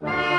Bye.